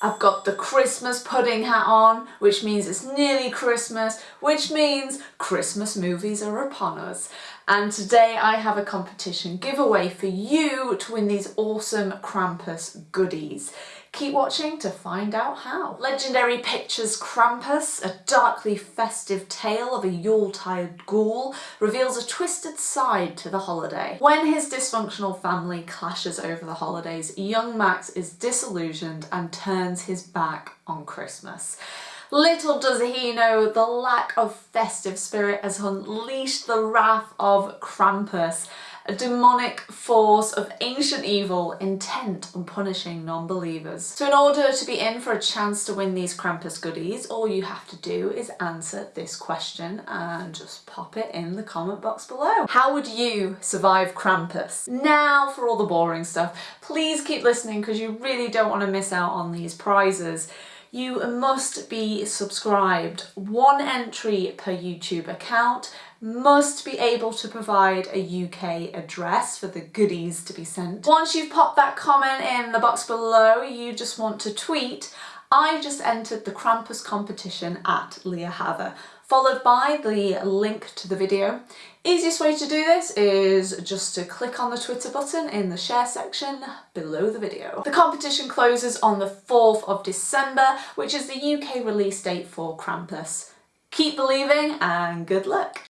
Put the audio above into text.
I've got the Christmas pudding hat on, which means it's nearly Christmas, which means Christmas movies are upon us. And today I have a competition giveaway for you to win these awesome Krampus goodies. Keep watching to find out how. Legendary Pictures Krampus, a darkly festive tale of a Yuletide ghoul, reveals a twisted side to the holiday. When his dysfunctional family clashes over the holidays, young Max is disillusioned and turns his back on Christmas. Little does he know the lack of festive spirit has unleashed the wrath of Krampus, a demonic force of ancient evil intent on punishing non-believers. So in order to be in for a chance to win these Krampus goodies, all you have to do is answer this question and just pop it in the comment box below. How would you survive Krampus? Now for all the boring stuff. Please keep listening because you really don't want to miss out on these prizes you must be subscribed. One entry per YouTube account must be able to provide a UK address for the goodies to be sent. Once you've popped that comment in the box below, you just want to tweet, I just entered the Krampus competition at Leah Hather, followed by the link to the video. Easiest way to do this is just to click on the Twitter button in the share section below the video. The competition closes on the 4th of December, which is the UK release date for Krampus. Keep believing and good luck!